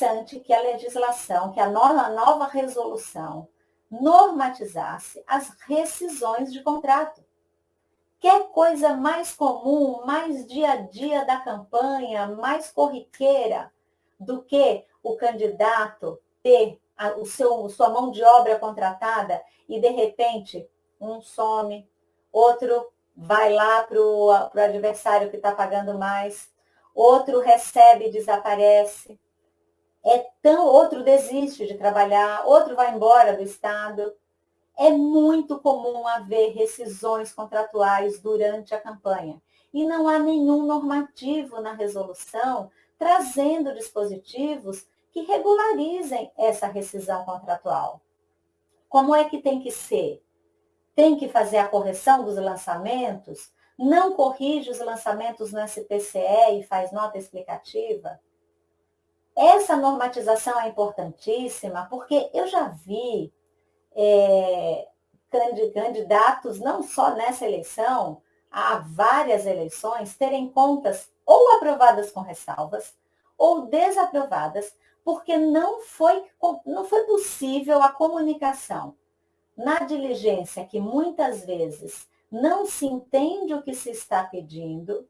interessante que a legislação, que a nova, nova resolução normatizasse as rescisões de contrato. Quer coisa mais comum, mais dia a dia da campanha, mais corriqueira do que o candidato ter a, o seu, sua mão de obra contratada e, de repente, um some, outro vai lá para o adversário que está pagando mais, outro recebe e desaparece, é tão, outro desiste de trabalhar, outro vai embora do Estado. É muito comum haver rescisões contratuais durante a campanha. E não há nenhum normativo na resolução trazendo dispositivos que regularizem essa rescisão contratual. Como é que tem que ser? Tem que fazer a correção dos lançamentos? Não corrige os lançamentos no SPCE e faz nota explicativa? Essa normatização é importantíssima porque eu já vi é, candidatos, não só nessa eleição, há várias eleições, terem contas ou aprovadas com ressalvas ou desaprovadas porque não foi, não foi possível a comunicação. Na diligência, que muitas vezes não se entende o que se está pedindo,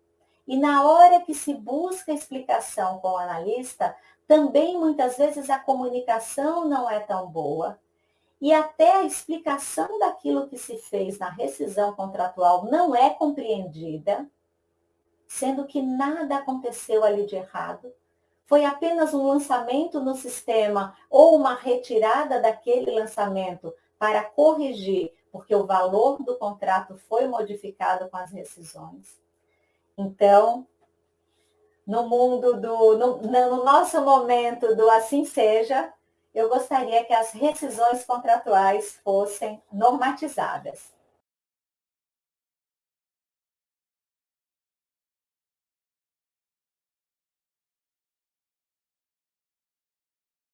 e na hora que se busca explicação com o analista, também muitas vezes a comunicação não é tão boa, e até a explicação daquilo que se fez na rescisão contratual não é compreendida, sendo que nada aconteceu ali de errado, foi apenas um lançamento no sistema ou uma retirada daquele lançamento para corrigir, porque o valor do contrato foi modificado com as rescisões. Então, no mundo do, no, no nosso momento do assim seja, eu gostaria que as rescisões contratuais fossem normatizadas.